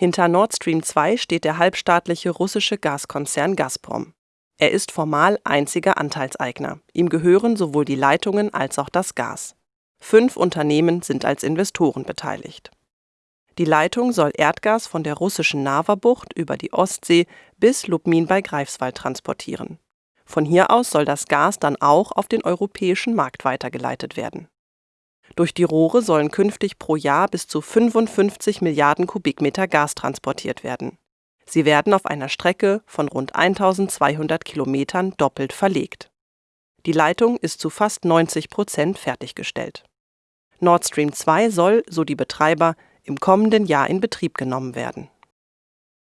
Hinter Nord Stream 2 steht der halbstaatliche russische Gaskonzern Gazprom. Er ist formal einziger Anteilseigner. Ihm gehören sowohl die Leitungen als auch das Gas. Fünf Unternehmen sind als Investoren beteiligt. Die Leitung soll Erdgas von der russischen Nawa-Bucht über die Ostsee bis Lubmin bei Greifswald transportieren. Von hier aus soll das Gas dann auch auf den europäischen Markt weitergeleitet werden. Durch die Rohre sollen künftig pro Jahr bis zu 55 Milliarden Kubikmeter Gas transportiert werden. Sie werden auf einer Strecke von rund 1200 Kilometern doppelt verlegt. Die Leitung ist zu fast 90 Prozent fertiggestellt. Nord Stream 2 soll, so die Betreiber, im kommenden Jahr in Betrieb genommen werden